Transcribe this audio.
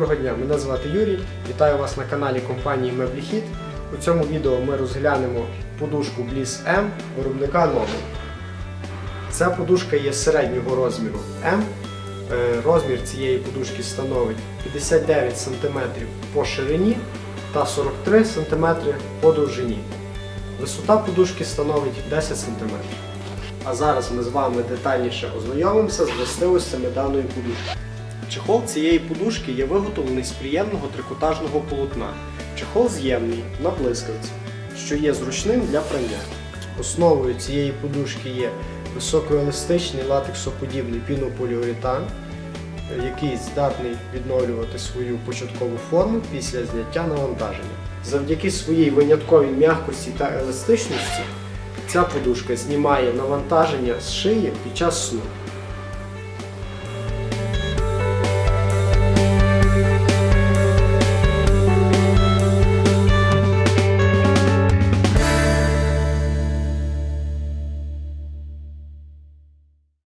Доброго дня, мене звати Юрій. Вітаю вас на каналі компанії Мебліхіт. У цьому відео ми розглянемо подушку Bliss M виробника Noble. Ця подушка є середнього розміру М. Е, Розмір цієї подушки становить 59 см по ширині та 43 см по довжині. Висота подушки становить 10 см. А зараз ми з вами детальніше ознайомимося з властивостями даної подушки. Чехол цієї подушки є виготовлений з приємного трикотажного полотна. Чехол з'ємний на блискавці, що є зручним для прання. Основою цієї подушки є високоеластичний латексоподібний пінополіуретан, який здатний відновлювати свою початкову форму після зняття навантаження. Завдяки своїй винятковій м'якості та еластичності ця подушка знімає навантаження з шиї під час сну.